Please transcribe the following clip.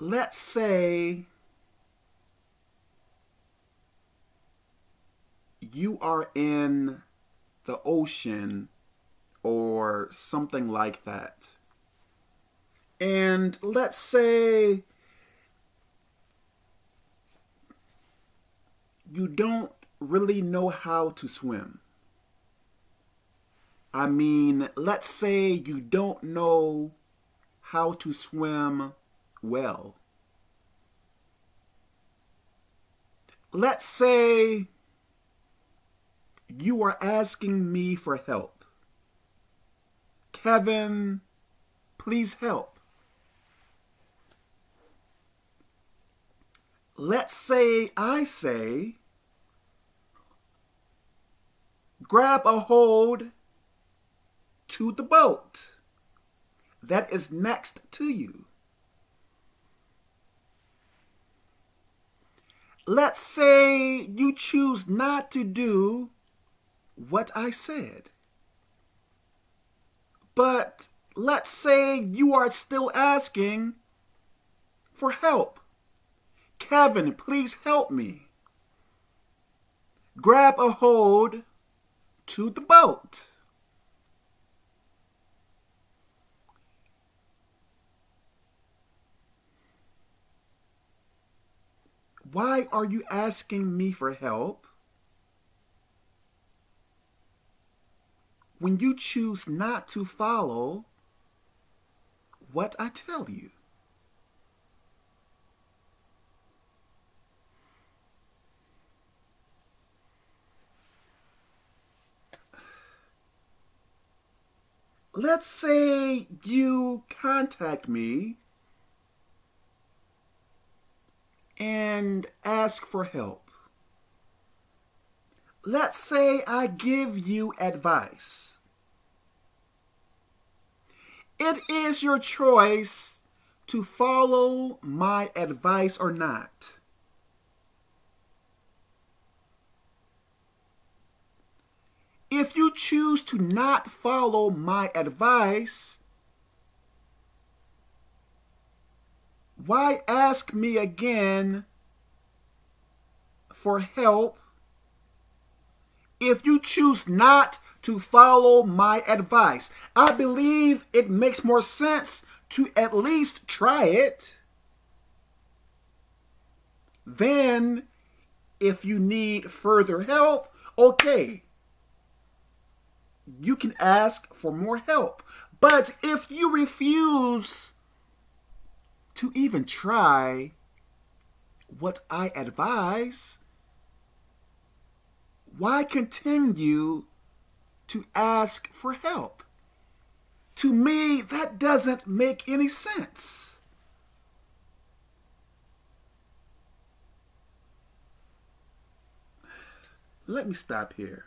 let's say you are in the ocean or something like that. And let's say you don't really know how to swim. I mean, let's say you don't know how to swim well. Let's say you are asking me for help. Kevin, please help. Let's say I say, grab a hold to the boat that is next to you. Let's say you choose not to do what I said. But let's say you are still asking for help. Kevin, please help me. Grab a hold to the boat. Why are you asking me for help? When you choose not to follow what I tell you. Let's say you contact me and ask for help. Let's say I give you advice. It is your choice to follow my advice or not. If you choose to not follow my advice, why ask me again for help if you choose not to follow my advice? I believe it makes more sense to at least try it. Then, if you need further help, okay, you can ask for more help. But if you refuse to even try what I advise, why continue to ask for help? To me, that doesn't make any sense. Let me stop here.